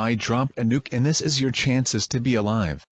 I drop a nuke and this is your chances to be alive.